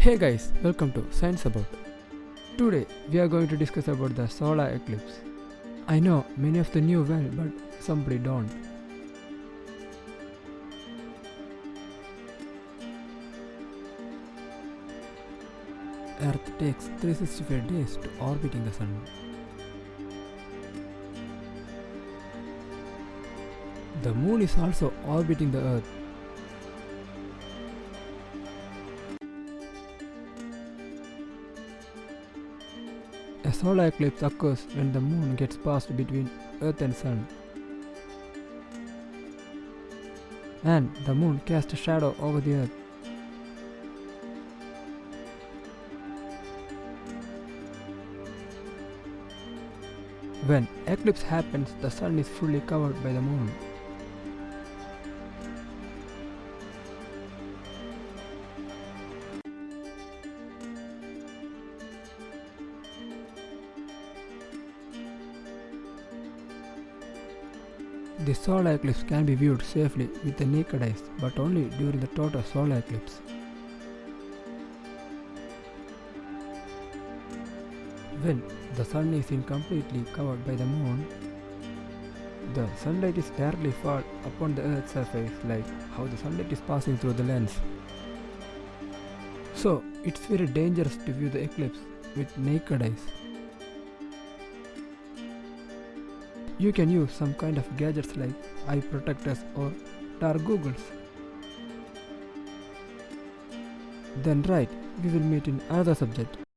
Hey guys, welcome to Science About. Today we are going to discuss about the solar eclipse. I know many of the new well, but somebody don't. Earth takes 365 days to orbiting the sun. The moon is also orbiting the earth. A solar eclipse occurs when the moon gets passed between earth and sun. And the moon casts a shadow over the earth. When eclipse happens, the sun is fully covered by the moon. The solar eclipse can be viewed safely with the naked eyes, but only during the total solar eclipse. When the sun is incompletely covered by the moon, the sunlight is directly fall upon the earth's surface like how the sunlight is passing through the lens. So it's very dangerous to view the eclipse with naked eyes. You can use some kind of gadgets like eye protectors or dark googles. Then right, we will meet in another subject.